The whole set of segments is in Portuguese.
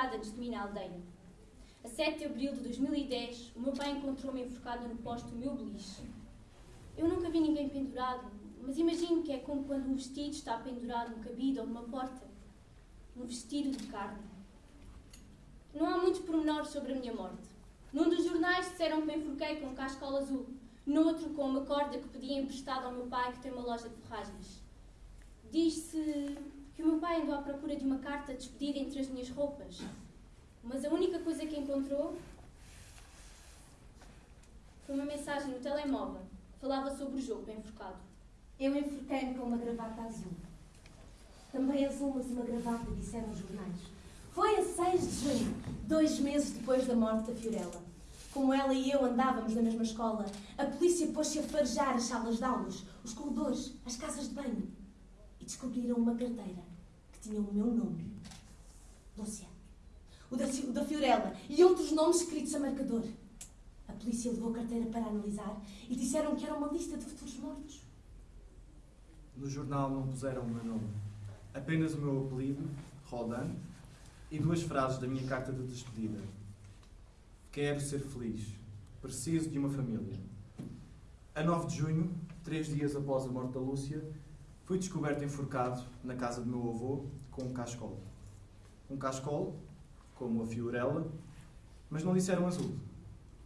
suicidado antes de aldeia. A 7 de abril de 2010, o meu pai encontrou-me enforcada no posto do meu beliche. Eu nunca vi ninguém pendurado, mas imagino que é como quando um vestido está pendurado num cabide ou numa porta. Um vestido de carne. Não há muitos pormenores sobre a minha morte. Num dos jornais disseram que me enforquei com um cascola azul, noutro com uma corda que pedi emprestada ao meu pai que tem uma loja de ferragens. Diz-se que o meu pai andou à procura de uma carta despedida entre as minhas roupas, mas a única coisa que encontrou foi uma mensagem no telemóvel falava sobre o jogo enforcado. Eu enforquei-me com uma gravata azul. Também azul, mas uma gravata, disseram os jornais. Foi a 6 de junho, dois meses depois da morte da Fiorella. Como ela e eu andávamos na mesma escola, a polícia pôs-se a farejar as salas de aulas, os corredores, as casas de banho. E descobriram uma carteira que tinha o meu nome. Lúcia. O da, o da Fiorella e outros nomes escritos a marcador. A polícia levou a carteira para analisar e disseram que era uma lista de futuros mortos. No jornal não puseram o meu nome. Apenas o meu apelido, Rodan, e duas frases da minha carta de despedida. Quero ser feliz. Preciso de uma família. A 9 de junho, três dias após a morte da Lúcia, fui descoberto enforcado na casa do meu avô com um cascol. Um cascol, como a Fiorella, mas não disseram azul.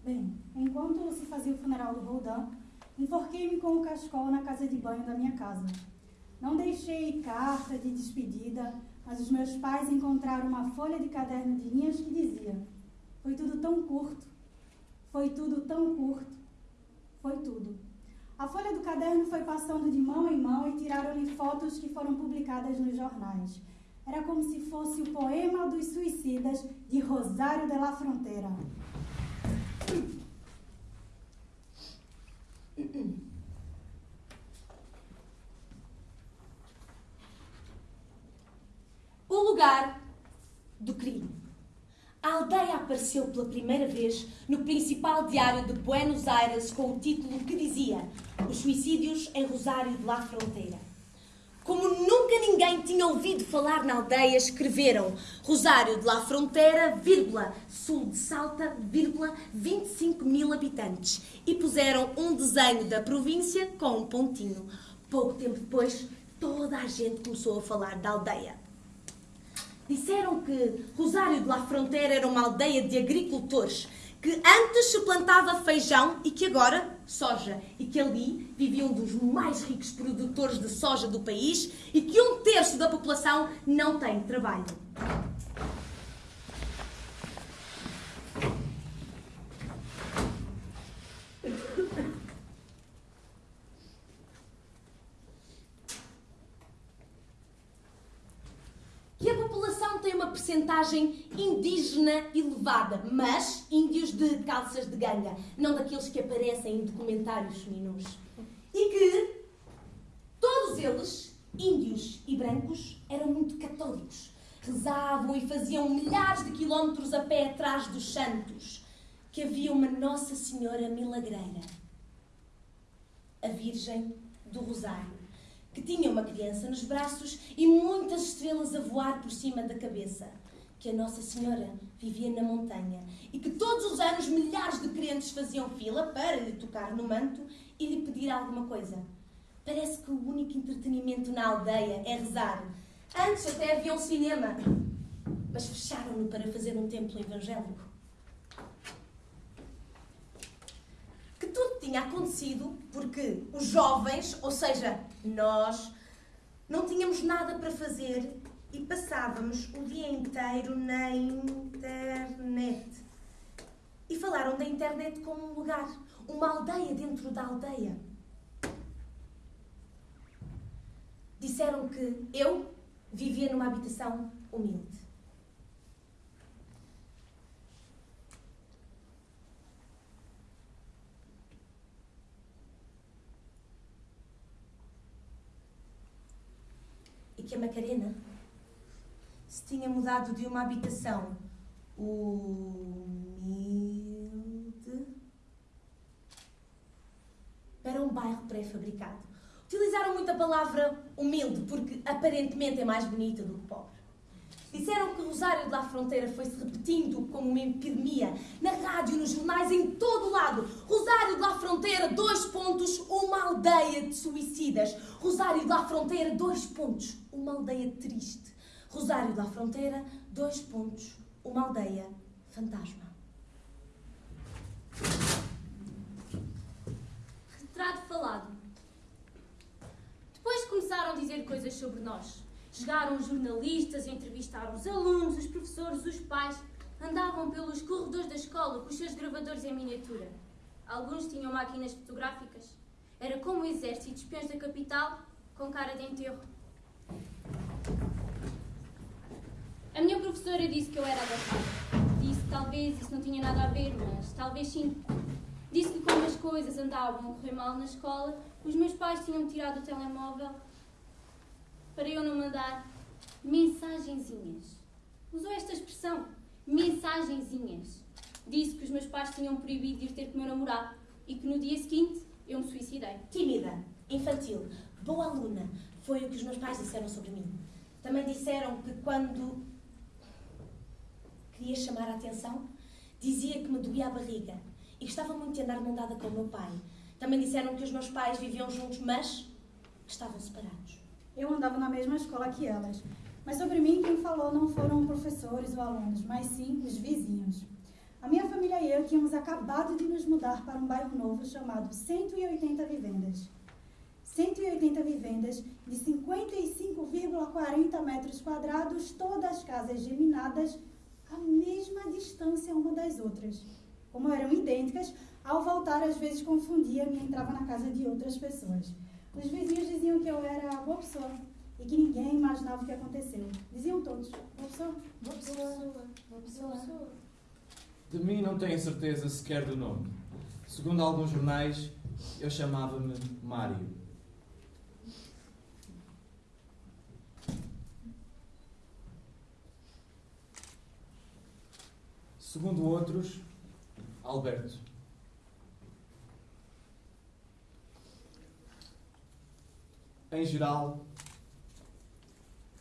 Bem, enquanto se fazia o funeral do Roldan, enforquei-me com o cascol na casa de banho da minha casa. Não deixei carta de despedida, mas os meus pais encontraram uma folha de caderno de linhas que dizia: Foi tudo tão curto, foi tudo tão curto, foi tudo. A folha do caderno foi passando de mão em mão e tiraram-lhe fotos que foram publicadas nos jornais. Era como se fosse o poema dos suicidas de Rosário de la Fronteira. O lugar do crime. A aldeia apareceu pela primeira vez no principal diário de Buenos Aires com o título que dizia Os suicídios em Rosário de la Fronteira. Como nunca ninguém tinha ouvido falar na aldeia, escreveram Rosário de la Fronteira, vírgula, sul de Salta, vírgula, 25 mil habitantes. E puseram um desenho da província com um pontinho. Pouco tempo depois, toda a gente começou a falar da aldeia. Disseram que Rosário de la Fronteira era uma aldeia de agricultores que antes se plantava feijão e que agora soja, e que ali vivia um dos mais ricos produtores de soja do país e que um terço da população não tem trabalho. que a população tem percentagem indígena elevada, mas índios de calças de ganga, não daqueles que aparecem em documentários minus. E que todos eles, índios e brancos, eram muito católicos. Rezavam e faziam milhares de quilómetros a pé atrás dos santos, que havia uma Nossa Senhora Milagreira, a Virgem do Rosário que tinha uma criança nos braços e muitas estrelas a voar por cima da cabeça. Que a Nossa Senhora vivia na montanha e que todos os anos milhares de crentes faziam fila para lhe tocar no manto e lhe pedir alguma coisa. Parece que o único entretenimento na aldeia é rezar. Antes até havia um cinema, mas fecharam-no para fazer um templo evangélico. que tudo tinha acontecido porque os jovens, ou seja, nós, não tínhamos nada para fazer e passávamos o dia inteiro na internet. E falaram da internet como um lugar, uma aldeia dentro da aldeia. Disseram que eu vivia numa habitação humilde. e que a Macarena se tinha mudado de uma habitação humilde para um bairro pré-fabricado. O Utilizaram muito a palavra humilde, porque aparentemente é mais bonita do que pobre. Disseram que Rosário de La Fronteira foi-se repetindo como uma epidemia, na rádio, nos jornais, em todo lado. Rosário de La Fronteira, dois pontos, uma aldeia de suicidas. Rosário de La Fronteira, dois pontos, uma aldeia triste. Rosário de La Fronteira, dois pontos, uma aldeia fantasma. Retrato falado. Depois começaram a dizer coisas sobre nós. Chegaram os jornalistas, entrevistaram os alunos, os professores, os pais. Andavam pelos corredores da escola com os seus gravadores em miniatura. Alguns tinham máquinas fotográficas. Era como o exército de espiões da capital com cara de enterro. Professora disse que eu era adaptada. Disse que talvez isso não tinha nada a ver, mas talvez sim. Disse que como as coisas andavam a correr mal na escola, os meus pais tinham tirado o telemóvel para eu não mandar mensagenzinhas. Usou esta expressão, mensagenzinhas. Disse que os meus pais tinham proibido de ir ter com o meu namorado e que no dia seguinte eu me suicidei. Tímida, infantil, boa aluna, foi o que os meus pais disseram sobre mim. Também disseram que quando queria chamar a atenção, dizia que me doía a barriga e gostava muito de andar mão dada com o meu pai. Também disseram que os meus pais viviam juntos, mas estavam separados. Eu andava na mesma escola que elas. Mas sobre mim, quem falou não foram professores ou alunos, mas sim os vizinhos. A minha família e eu tínhamos acabado de nos mudar para um bairro novo chamado 180 Vivendas. 180 vivendas de 55,40 metros quadrados, todas casas geminadas à mesma distância uma das outras. Como eram idênticas, ao voltar às vezes confundia-me e entrava na casa de outras pessoas. Os vizinhos diziam que eu era boa pessoa e que ninguém imaginava o que aconteceu. Diziam todos, boa pessoa, boa pessoa, boa pessoa. De mim não tenho certeza sequer do nome. Segundo alguns jornais, eu chamava-me Mário. Segundo outros, Alberto. Em geral,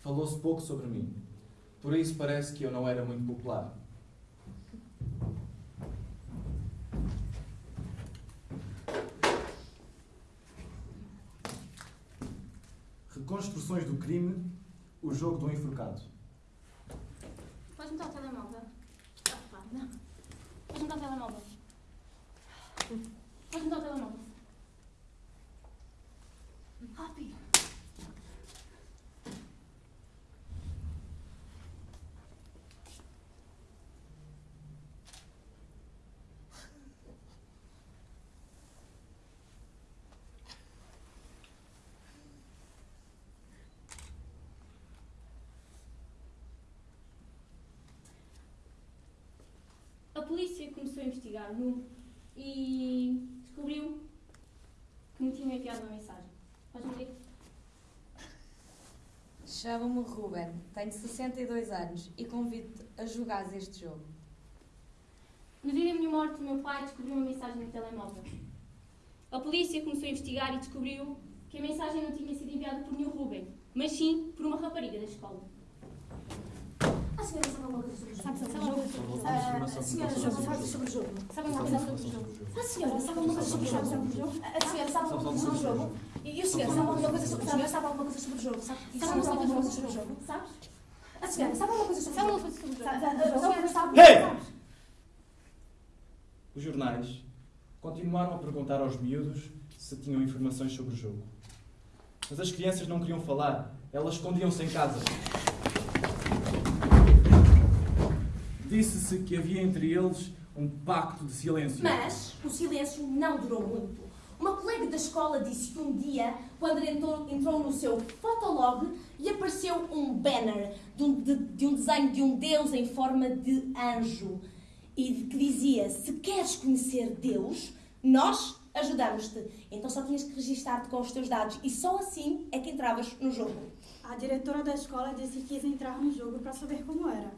falou-se pouco sobre mim. Por isso parece que eu não era muito popular. Reconstruções do crime, o jogo do enforcado. Podes me dar o telemóvel? Ah, pá, não. Podes me dar o telemóvel? Podes me dar o telemóvel? Rápido. A polícia começou a investigar-me e descobriu que me tinha enviado uma mensagem. Podes-me ler? Chamo-me Ruben, tenho 62 anos e convido-te a jogar este jogo. No dia da minha morte, o meu pai descobriu uma mensagem no telemóvel. A polícia começou a investigar e descobriu que a mensagem não tinha sido enviada por nenhum Ruben, mas sim por uma rapariga da escola. A senhora sabe alguma coisa sobre o jogo? Sabe alguma coisa sobre o jogo? Ah, a senhora sabe alguma coisa sobre o jogo? Sabe alguma coisa sobre o jogo? A senhora sabe alguma coisa sobre o jogo? A senhora sabe alguma coisa sobre o jogo? E o senhor sabe alguma coisa sobre o senhor sabe alguma coisa sobre o jogo? Sabe Sabe sabe alguma coisa sobre o jogo? jogo? Sabes? A senhora sabe alguma coisa sobre Sabe o alguma jogo? coisa sobre o jogo? Sabe- sabe? Os jornais continuaram a perguntar aos miúdos se tinham informações sobre o jogo. Mas as crianças não queriam falar, elas escondiam-se em casa. Disse-se que havia entre eles um pacto de silêncio. Mas o silêncio não durou muito. Uma colega da escola disse que um dia, quando entrou, entrou no seu fotolog, lhe apareceu um banner de um, de- de um desenho de um Deus em forma de anjo e que dizia: Se queres conhecer Deus, nós ajudamos-te. Então só tinhas que registar-te com os teus dados e só assim é que entravas no jogo. A diretora da escola disse que quis entrar no jogo para saber como era.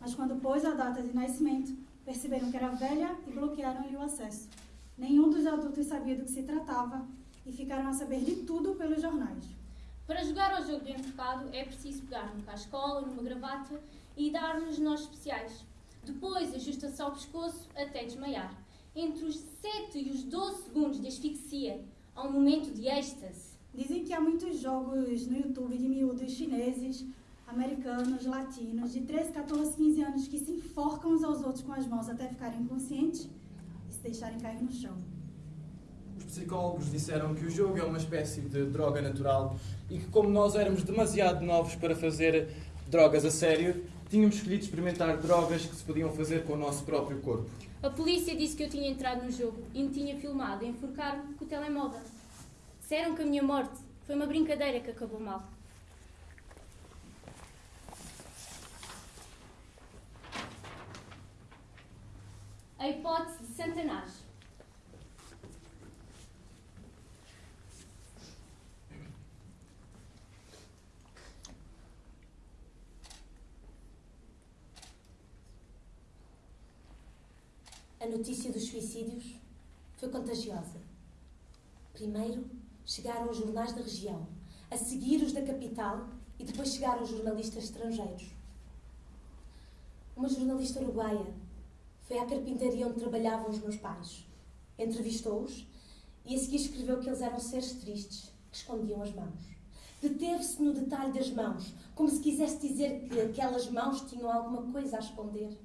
Mas quando pôs a data de nascimento, perceberam que era velha e bloquearam-lhe o acesso. Nenhum dos adultos sabia do que se tratava e ficaram a saber de tudo pelos jornais. Para jogar ao jogo do enforcado é preciso pegar num cascola, numa gravata e dar-nos nós especiais. Depois ajusta-se ao pescoço até desmaiar. Entre os 7 e os 12 segundos de asfixia, há um momento de êxtase. Dizem que há muitos jogos no YouTube de miúdos chineses, americanos, latinos, de 13, 14, 15 anos que se enforcam uns aos outros com as mãos até ficarem inconscientes e se deixarem cair no chão. Os psicólogos disseram que o jogo é uma espécie de droga natural e que, como nós éramos demasiado novos para fazer drogas a sério, tínhamos escolhido experimentar drogas que se podiam fazer com o nosso próprio corpo. A polícia disse que eu tinha entrado no jogo e me tinha filmado a enforcar-me com o telemóvel. Disseram que a minha morte foi uma brincadeira que acabou mal. A hipótese de Santanás. A notícia dos suicídios foi contagiosa. Primeiro chegaram os jornais da região, a seguir os da capital e depois chegaram os jornalistas estrangeiros. Uma jornalista uruguaia foi à carpintaria onde trabalhavam os meus pais. Entrevistou-os e a seguir escreveu que eles eram seres tristes que escondiam as mãos. Deteve-se no detalhe das mãos, como se quisesse dizer que aquelas mãos tinham alguma coisa a esconder.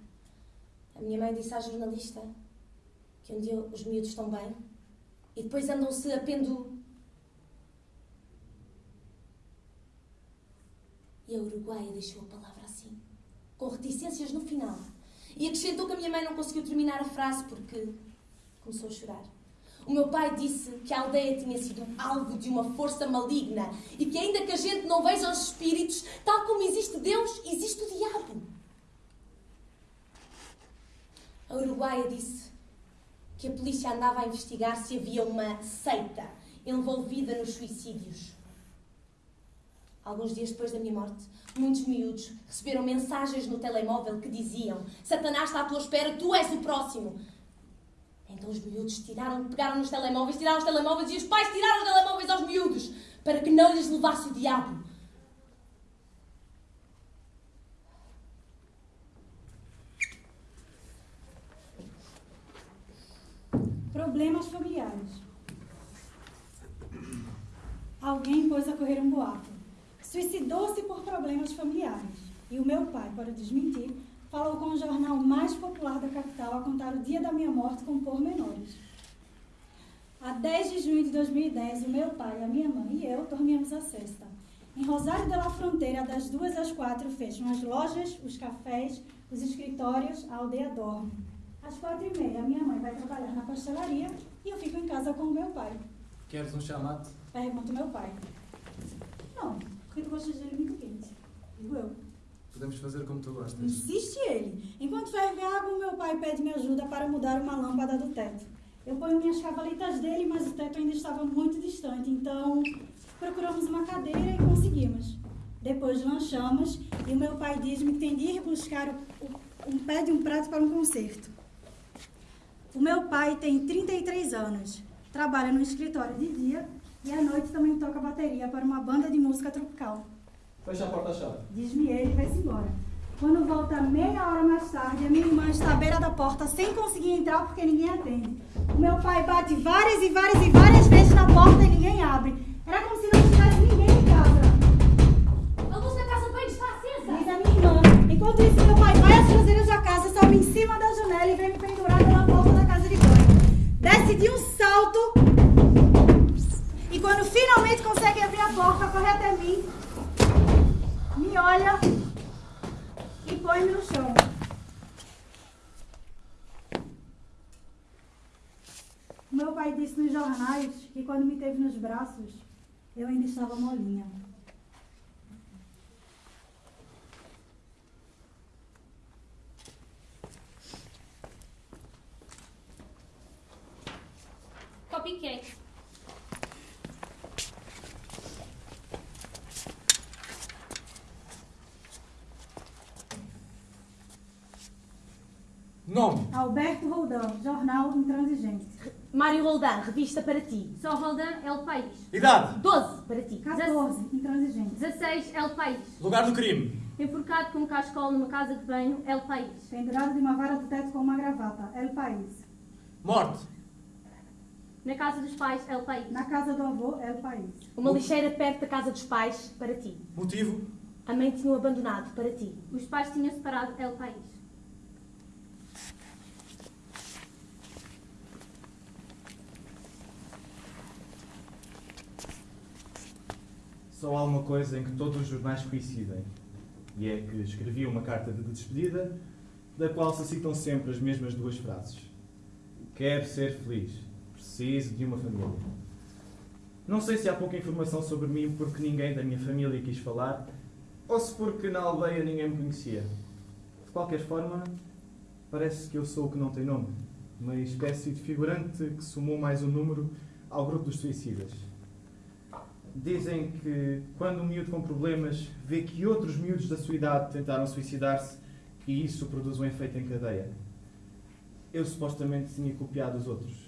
A minha mãe disse à jornalista que um dia os miúdos estão bem e depois andam-se a pendu. E a uruguaia deixou a palavra assim, com reticências no final. E acrescentou que a minha mãe não conseguiu terminar a frase porque começou a chorar. O meu pai disse que a aldeia tinha sido alvo de uma força maligna e que, ainda que a gente não veja os espíritos, tal como existe Deus, existe o diabo. A uruguaia disse que a polícia andava a investigar se havia uma seita envolvida nos suicídios. Alguns dias depois da minha morte, muitos miúdos receberam mensagens no telemóvel que diziam: Satanás está à tua espera, tu és o próximo. Então os miúdos tiraram, pegaram nos telemóveis, tiraram os telemóveis e os pais tiraram os telemóveis aos miúdos para que não lhes levasse o diabo. Problemas familiares. Alguém pôs a correr um boato. Suicidou-se por problemas familiares. E o meu pai, para desmentir, falou com o jornal mais popular da capital a contar o dia da minha morte com pormenores. A 10 de junho de 2010, o meu pai, a minha mãe e eu dormíamos a cesta. Em Rosário de la Fronteira, das duas às quatro, fecham as lojas, os cafés, os escritórios, a aldeia dorme. Às quatro e meia, minha mãe vai trabalhar na pastelaria e eu fico em casa com o meu pai. Queres um chamate? Pergunto meu pai. Não, porque tu gostas dele muito quente. Digo eu. Podemos fazer como tu gostas. Insiste ele. Enquanto ferve a água, meu pai pede-me ajuda para mudar uma lâmpada do teto. Eu ponho minhas cavalitas dele, mas o teto ainda estava muito distante, então procuramos uma cadeira e conseguimos. Depois lanchamos e o meu pai diz-me que tem de ir buscar um pé de um prato para um concerto. O meu pai tem 33 anos, trabalha no escritório de dia e à noite também toca bateria para uma banda de música tropical. Fecha a porta-chave. Diz-me ele e vai-se embora. Quando volta meia hora mais tarde, a minha irmã está à beira da porta sem conseguir entrar porque ninguém atende. O meu pai bate várias e várias e várias vezes na porta e ninguém abre. Era como se não tivesse ninguém em casa. A luz da casa bem está acesa! Diz a minha irmã. Enquanto isso, meu pai vai às traseiras da jornais que quando me teve nos braços, eu ainda estava molinha. Copycat. Nome. Alberto Roldão, Jornal Intransigente. Mário Roldan, revista para ti. Só Roldan, El País. Idade. 12 para ti. 14. Intransigente. 16, El País. Lugar do crime. Enforcado com um cascol numa casa de banho, El País. Pendurado de uma vara do teto com uma gravata. El País. Morte. Na casa dos pais, El País. Na casa do avô, El País. Uma lixeira perto da casa dos pais para ti. Motivo. A mãe tinha-o abandonado para ti. Os pais tinham separado, El País. Só há uma coisa em que todos os jornais coincidem, e é que escrevi uma carta de despedida, da qual se citam sempre as mesmas duas frases. Quero ser feliz, preciso de uma família. Não sei se há pouca informação sobre mim porque ninguém da minha família quis falar, ou se porque na aldeia ninguém me conhecia. De qualquer forma, parece que eu sou o que não tem nome, uma espécie de figurante que somou mais um número ao grupo dos suicidas. Dizem que quando um miúdo com problemas vê que outros miúdos da sua idade tentaram suicidar-se, que isso produz um efeito em cadeia. Eu supostamente tinha copiado os outros.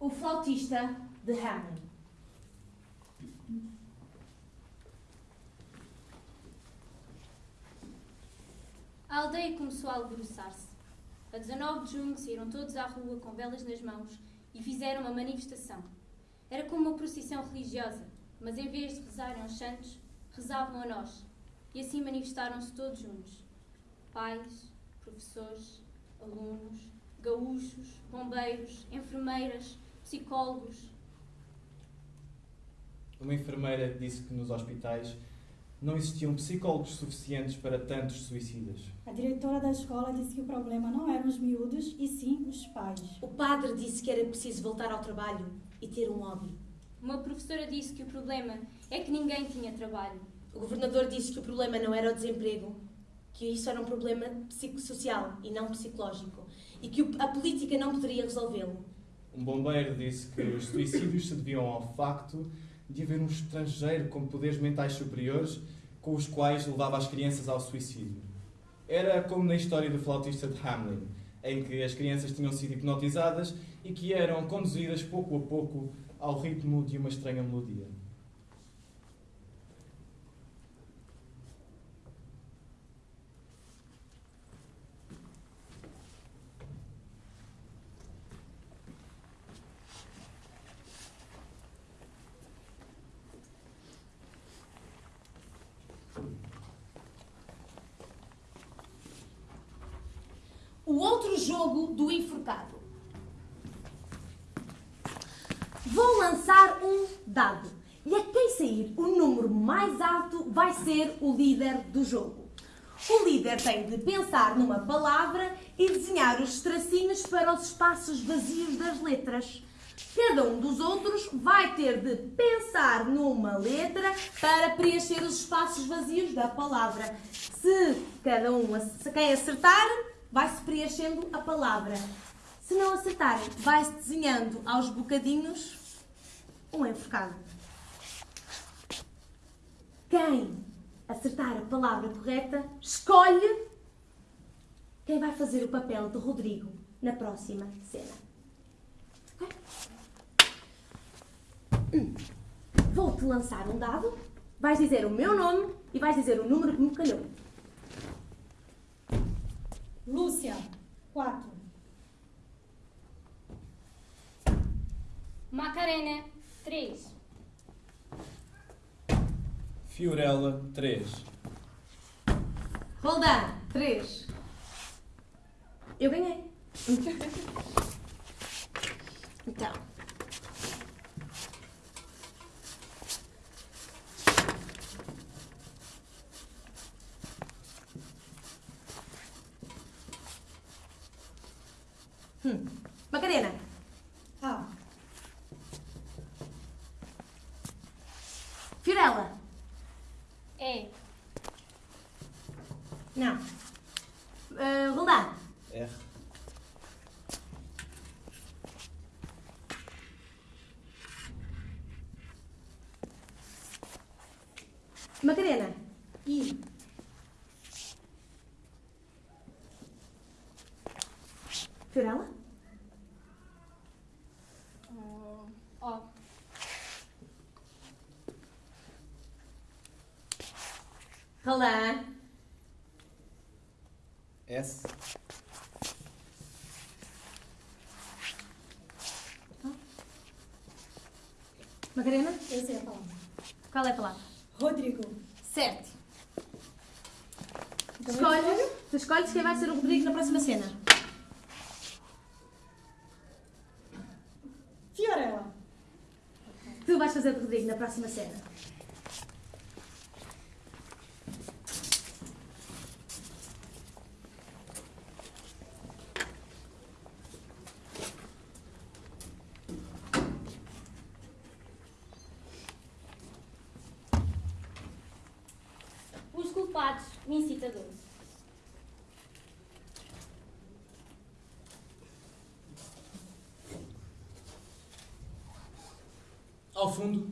O flautista de Hammond. A aldeia começou a alvoroçar-se. A 19 de junho saíram todos à rua com velas nas mãos e fizeram uma manifestação. Era como uma procissão religiosa, mas em vez de rezarem aos santos, rezavam a nós. E assim manifestaram-se todos juntos. Pais, professores, alunos, gaúchos, bombeiros, enfermeiras, psicólogos. Uma enfermeira disse que nos hospitais não existiam psicólogos suficientes para tantos suicidas. A diretora da escola disse que o problema não eram os miúdos, e sim os pais. O padre disse que era preciso voltar ao trabalho e ter um hobby. Uma professora disse que o problema é que ninguém tinha trabalho. O governador disse que o problema não era o desemprego, que isso era um problema psicossocial e não psicológico, e que a política não poderia resolvê-lo. Um bombeiro disse que os suicídios se deviam ao facto de haver um estrangeiro com poderes mentais superiores com os quais levava as crianças ao suicídio. Era como na história do flautista de Hamlin, em que as crianças tinham sido hipnotizadas e que eram conduzidas pouco a pouco ao ritmo de uma estranha melodia. O outro jogo do enforcado. Vou lançar um dado. E a quem sair o número mais alto vai ser o líder do jogo. O líder tem de pensar numa palavra e desenhar os tracinhos para os espaços vazios das letras. Cada um dos outros vai ter de pensar numa letra para preencher os espaços vazios da palavra. Se cada um, quem acertar, vai-se preenchendo a palavra. Se não acertarem, vai-se desenhando aos bocadinhos um enforcado. Quem acertar a palavra correta, escolhe quem vai fazer o papel de Rodrigo na próxima cena. Vou-te lançar um dado, vais dizer o meu nome e vais dizer o número que me calhou. Lúcia, 4. Macarena, 3. Fiorella, 3. Roldan, 3. Eu ganhei. Então. Hum. Macarena, A. Não. Uh, Roldán. R. Macarena. I. Fiorella. Ó. Roldán. S. Macarena. Eu sei a palavra. Qual é a palavra? Rodrigo. Certo. Então, Escolhes, tu escolhes quem vai ser o Rodrigo na próxima cena. Fiorella. Tu vais fazer o Rodrigo na próxima cena. Os culpados, o incitador. Ao fundo,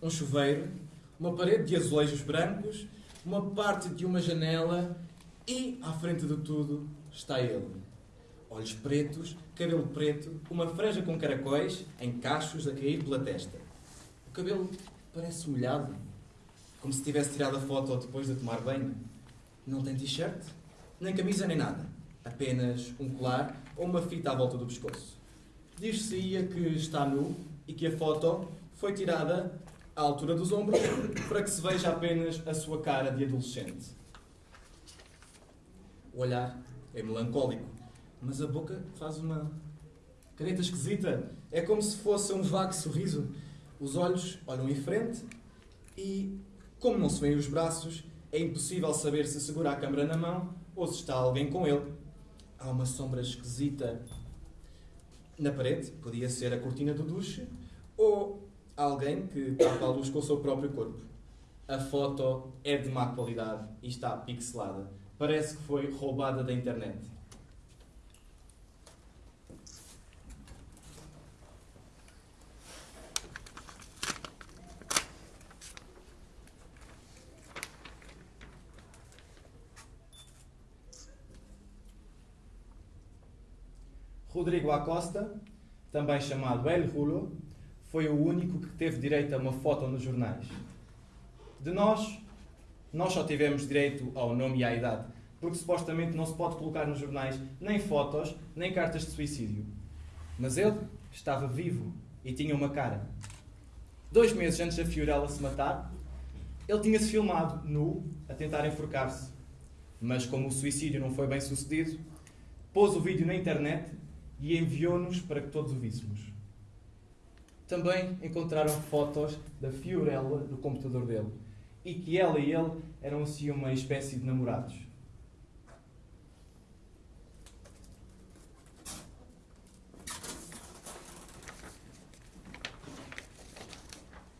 um chuveiro, uma parede de azulejos brancos, uma parte de uma janela e, à frente de tudo, está ele. Olhos pretos, cabelo preto, uma franja com caracóis em cachos a cair pela testa. O cabelo parece molhado, como se tivesse tirado a foto depois de tomar banho. Não tem t-shirt, nem camisa nem nada. Apenas um colar ou uma fita à volta do pescoço. Diz-se-ia que está nu e que a foto foi tirada à altura dos ombros para que se veja apenas a sua cara de adolescente. O olhar é melancólico, mas a boca faz uma careta esquisita. É como se fosse um vago sorriso. Os olhos olham em frente e, como não se veem os braços, é impossível saber se segura a câmara na mão ou se está alguém com ele. Há uma sombra esquisita na parede, podia ser a cortina do duche ou alguém que tapa a luz com o seu próprio corpo. A foto é de má qualidade e está pixelada. Parece que foi roubada da internet. Rodrigo Acosta, também chamado El Rulo, foi o único que teve direito a uma foto nos jornais. De nós, nós só tivemos direito ao nome e à idade, porque supostamente não se pode colocar nos jornais nem fotos, nem cartas de suicídio. Mas ele estava vivo e tinha uma cara. Dois meses antes da Fiorella se matar, ele tinha-se filmado nu a tentar enforcar-se. Mas como o suicídio não foi bem sucedido, pôs o vídeo na internet e enviou-nos para que todos o víssemos. Também encontraram fotos da Fiorella do computador dele e que ela e ele eram assim uma espécie de namorados.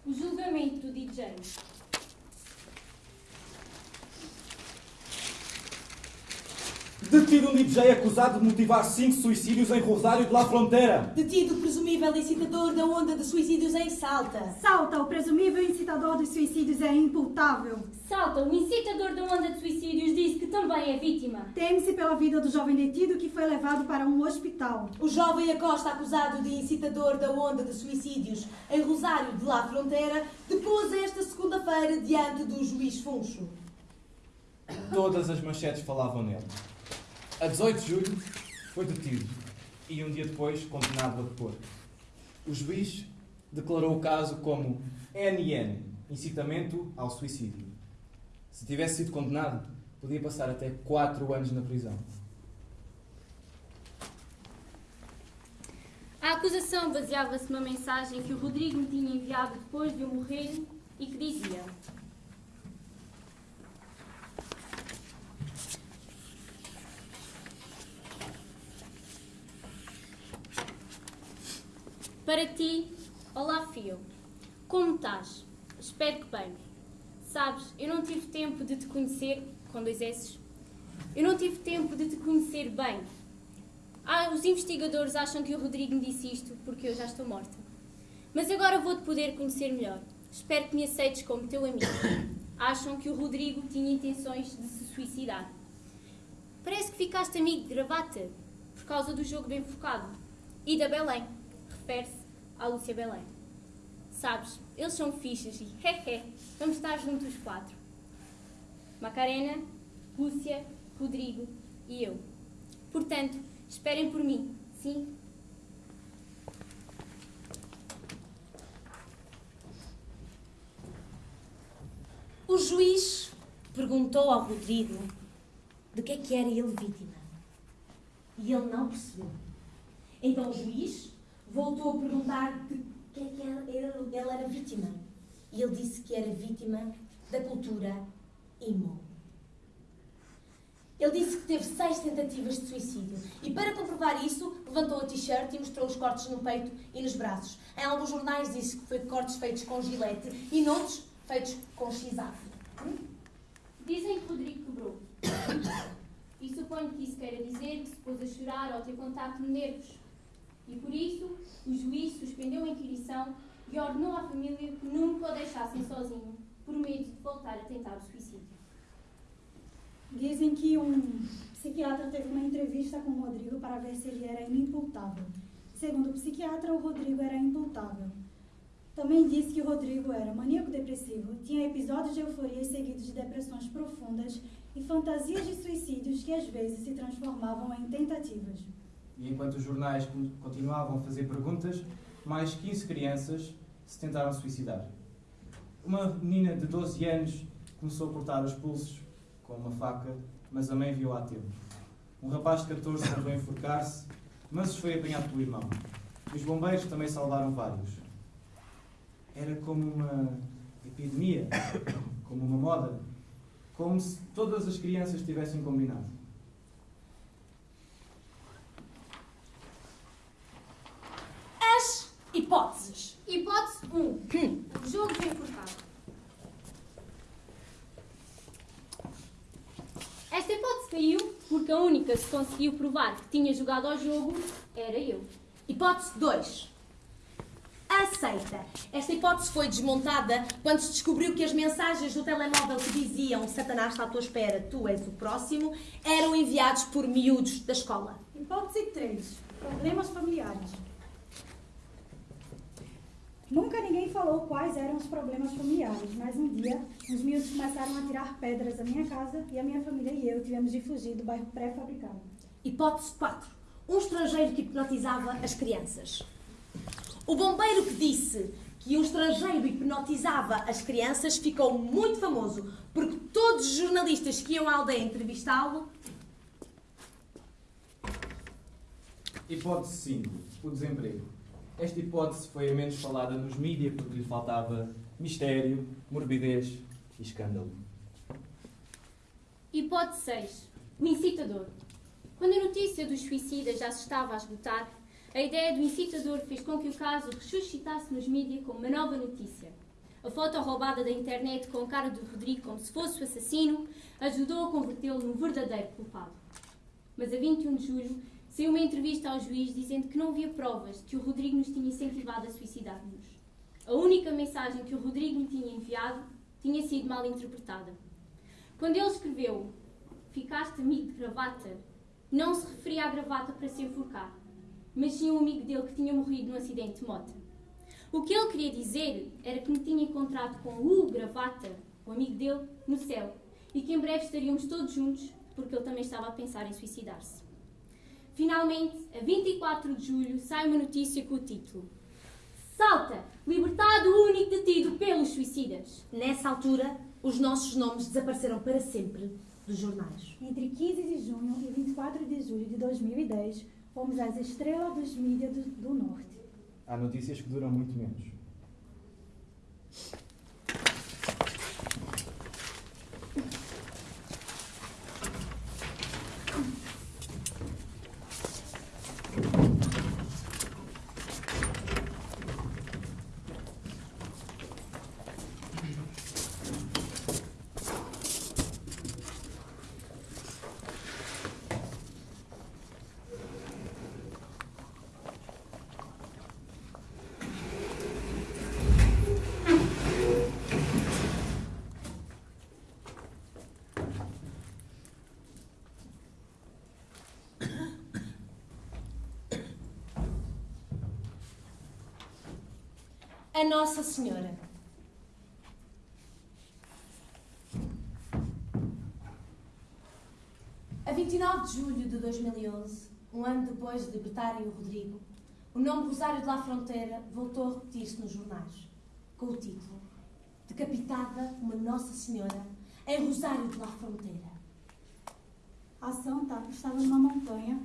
O julgamento do DJ. Detido um DJ acusado de motivar cinco suicídios em Rosário de La Fronteira. Detido o presumível incitador da onda de suicídios em Salta. Salta, o presumível incitador dos suicídios é imputável. Salta, o incitador da onda de suicídios disse que também é vítima. Teme-se pela vida do jovem detido que foi levado para um hospital. O jovem Acosta, acusado de incitador da onda de suicídios em Rosário de La Fronteira, depôs esta segunda-feira diante do juiz Funcho. Todas as manchetes falavam nele. A 18 de julho foi detido e um dia depois condenado a depor. O juiz declarou o caso como NN, incitamento ao suicídio. Se tivesse sido condenado, podia passar até 4 anos na prisão. A acusação baseava-se numa mensagem que o Rodrigo me tinha enviado depois de eu morrer e que dizia: Para ti, olá Fio. Como estás? Espero que bem. Sabes, eu não tive tempo de te conhecer, com dois S's, Eu não tive tempo de te conhecer bem. Ah, os investigadores acham que o Rodrigo me disse isto porque eu já estou morta. Mas agora vou-te poder conhecer melhor. Espero que me aceites como teu amigo. Acham que o Rodrigo tinha intenções de se suicidar. Parece que ficaste amigo de gravata por causa do jogo bem focado. E da Belém. Refere-se à Lúcia Belém. Sabes, eles são fichas e, hehe, vamos estar juntos os quatro. Macarena, Lúcia, Rodrigo e eu. Portanto, esperem por mim, sim? O juiz perguntou ao Rodrigo de que é que era ele vítima. E ele não percebeu. Então o juiz voltou a perguntar de que é que ele, ele era vítima. E ele disse que era vítima da cultura emo. Ele disse que teve seis tentativas de suicídio. E para comprovar isso, levantou a t-shirt e mostrou os cortes no peito e nos braços. Em alguns jornais disse que foi cortes feitos com gilete e noutros feitos com x-acro. Dizem que Rodrigo quebrou. E suponho que isso queira dizer que se pôs a chorar ao ter contacto de nervos. E por isso, o juiz suspendeu a inquirição e ordenou à família que nunca o deixassem sozinho, por medo de voltar a tentar o suicídio. Dizem que um psiquiatra teve uma entrevista com o Rodrigo para ver se ele era inimputável. Segundo o psiquiatra, o Rodrigo era imputável. Também disse que o Rodrigo era maníaco-depressivo, tinha episódios de euforia seguidos de depressões profundas e fantasias de suicídios que às vezes se transformavam em tentativas. E enquanto os jornais con- continuavam a fazer perguntas, mais 15 crianças se tentaram suicidar. Uma menina de 12 anos começou a cortar os pulsos com uma faca, mas a mãe viu a tempo. Um rapaz de 14 tentou enforcar-se, mas foi apanhado pelo irmão. Os bombeiros também salvaram vários. Era como uma epidemia, como uma moda, como se todas as crianças tivessem combinado. As hipóteses. Hipótese 1. Jogo bem forçado. Esta hipótese caiu porque a única que se conseguiu provar que tinha jogado ao jogo era eu. Hipótese 2. Aceita. Esta hipótese foi desmontada quando se descobriu que as mensagens do telemóvel que diziam Satanás está à tua espera, tu és o próximo, eram enviados por miúdos da escola. Hipótese 3. Problemas familiares. Nunca ninguém falou quais eram os problemas familiares, mas um dia os miúdos começaram a tirar pedras da minha casa e a minha família e eu tivemos de fugir do bairro pré-fabricado. Hipótese 4. Um estrangeiro que hipnotizava as crianças. O bombeiro que disse que um estrangeiro hipnotizava as crianças ficou muito famoso porque todos os jornalistas que iam à aldeia entrevistá-lo Hipótese 5. O desemprego. Esta hipótese foi a menos falada nos mídias porque lhe faltava mistério, morbidez e escândalo. Hipótese 6. O incitador. Quando a notícia dos suicidas já se estava a esgotar, a ideia do incitador fez com que o caso ressuscitasse nos mídias como uma nova notícia. A foto roubada da internet com a cara do Rodrigo como se fosse o assassino ajudou a convertê-lo num verdadeiro culpado. Mas a 21 de julho saiu uma entrevista ao juiz dizendo que não havia provas de que o Rodrigo nos tinha incentivado a suicidar-nos. A única mensagem que o Rodrigo me tinha enviado tinha sido mal interpretada. Quando ele escreveu Ficaste amigo de gravata, não se referia à gravata para se enforcar, mas sim um amigo dele que tinha morrido num acidente de moto. O que ele queria dizer era que me tinha encontrado com o gravata, o amigo dele, no céu, e que em breve estaríamos todos juntos, porque ele também estava a pensar em suicidar-se. Finalmente, a 24 de julho, sai uma notícia com o título Salta! Libertado único detido pelos suicidas. Nessa altura, os nossos nomes desapareceram para sempre dos jornais. Entre 15 de junho e 24 de julho de 2010, fomos as estrelas dos mídias do, do Norte. Há notícias que duram muito menos. A Nossa Senhora. A 29 de julho de 2011, um ano depois de libertarem o Rodrigo, o nome Rosário de La Fronteira voltou a repetir-se nos jornais, com o título Decapitada uma Nossa Senhora em Rosário de La Fronteira. A santa estava numa montanha,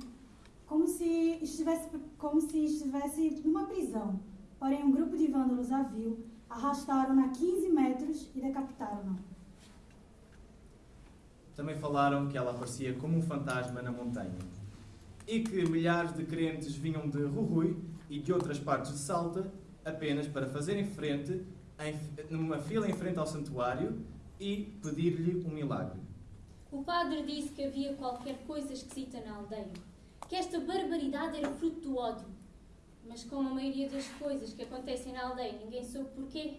como se estivesse, como se estivesse numa prisão. Porém, um grupo de vândalos a viu, arrastaram-na a 15 metros e decapitaram-na. Também falaram que ela aparecia como um fantasma na montanha e que milhares de crentes vinham de Rurui e de outras partes de Salta apenas para fazerem frente, em, numa fila em frente ao santuário e pedir-lhe um milagre. O padre disse que havia qualquer coisa esquisita na aldeia, que esta barbaridade era fruto do ódio. Mas como a maioria das coisas que acontecem na aldeia ninguém soube porquê,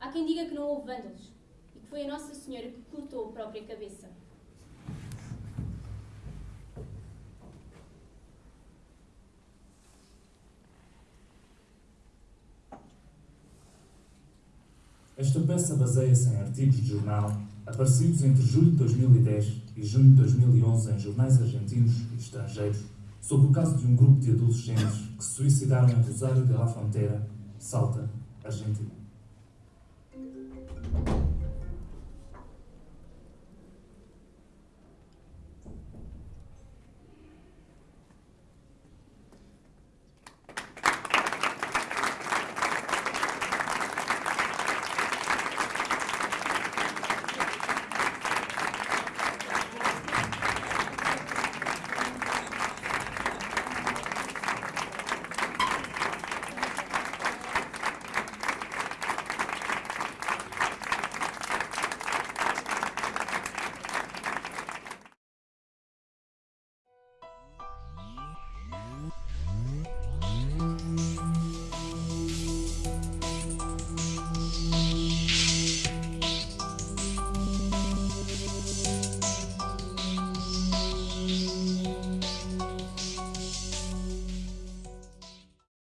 há quem diga que não houve vândalos e que foi a Nossa Senhora que cortou a própria cabeça. Esta peça baseia-se em artigos de jornal aparecidos entre julho de 2010 e junho de 2011 em jornais argentinos e estrangeiros sobre o caso de um grupo de adolescentes que se suicidaram em Rosário de la Frontera, Salta, Argentina.